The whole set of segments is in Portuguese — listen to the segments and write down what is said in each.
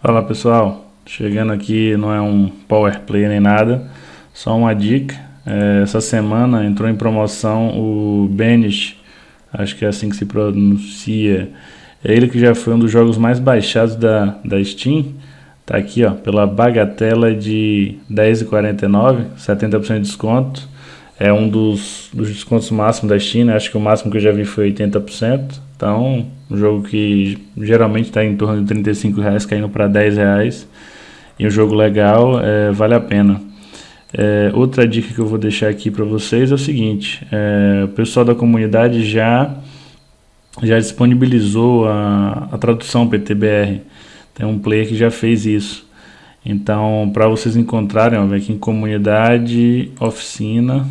Fala pessoal, chegando aqui não é um power play nem nada, só uma dica. É, essa semana entrou em promoção o Banish, acho que é assim que se pronuncia. É ele que já foi um dos jogos mais baixados da, da Steam. Tá aqui ó, pela bagatela de R$10,49, 70% de desconto. É um dos, dos descontos máximos da Steam, né? acho que o máximo que eu já vi foi 80%. Então, um jogo que geralmente está em torno de 35 reais, caindo para 10 reais. E um jogo legal, é, vale a pena. É, outra dica que eu vou deixar aqui para vocês é o seguinte: é, o pessoal da comunidade já, já disponibilizou a, a tradução PTBR. Tem um player que já fez isso. Então, para vocês encontrarem, vem aqui em comunidade, oficina.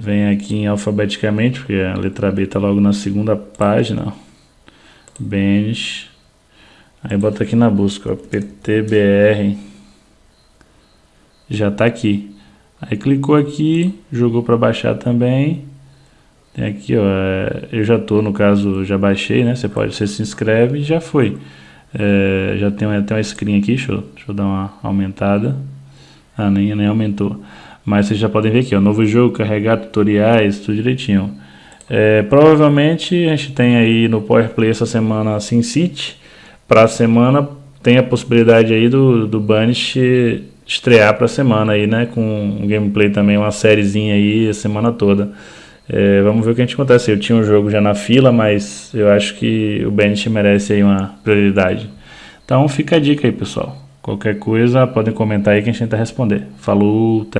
Vem aqui em alfabeticamente, porque a letra B está logo na segunda página. Bench. Aí bota aqui na busca, PTBR. Já está aqui. Aí clicou aqui, jogou para baixar também. Tem aqui, ó, é, eu já tô, no caso, já baixei, né? Você pode, você se inscreve e já foi. É, já tem até uma screen aqui, deixa eu, deixa eu dar uma aumentada. Ah, nem, nem aumentou. Mas vocês já podem ver aqui, ó, novo jogo, carregar tutoriais, tudo direitinho. É, provavelmente a gente tem aí no Power Play essa semana SimCity. Para a semana tem a possibilidade aí do, do Banish estrear para a semana aí, né? Com um gameplay também, uma sériezinha aí a semana toda. É, vamos ver o que a gente acontece. Eu tinha um jogo já na fila, mas eu acho que o Banish merece aí uma prioridade. Então fica a dica aí, pessoal. Qualquer coisa, podem comentar aí que a gente tenta responder. Falou!